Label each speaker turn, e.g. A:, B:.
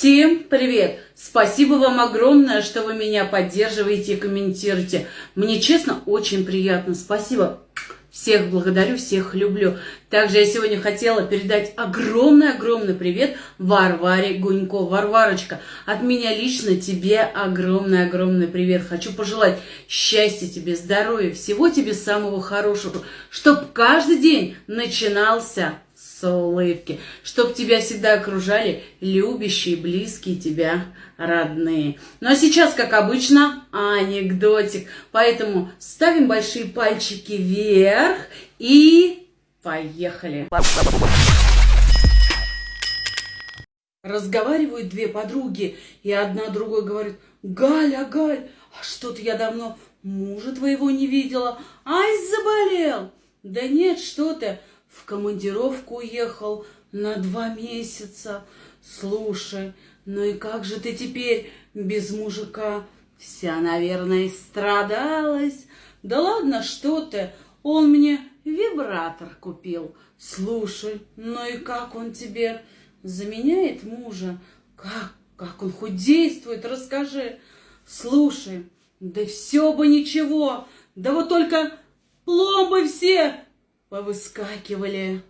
A: Всем привет! Спасибо вам огромное, что вы меня поддерживаете и комментируете. Мне, честно, очень приятно. Спасибо. Всех благодарю, всех люблю. Также я сегодня хотела передать огромный-огромный привет Варваре Гунько. Варварочка, от меня лично тебе огромный-огромный привет. Хочу пожелать счастья тебе, здоровья, всего тебе самого хорошего, чтоб каждый день начинался с улыбки, чтоб тебя всегда окружали любящие, близкие тебя родные. Ну а сейчас, как обычно, анекдотик. Поэтому ставим большие пальчики вверх и поехали. Разговаривают две подруги, и одна другой говорит, Галя, Галь, а что-то я давно мужа твоего не видела. Ай, заболел. Да нет, что ты, в командировку уехал на два месяца. Слушай, ну и как же ты теперь без мужика? Вся, наверное, страдалась. Да ладно, что ты, он мне вибратор купил. Слушай, ну и как он тебе заменяет мужа? Как, как он хоть действует, расскажи. Слушай, да все бы ничего, да вот только пломбы все повыскакивали.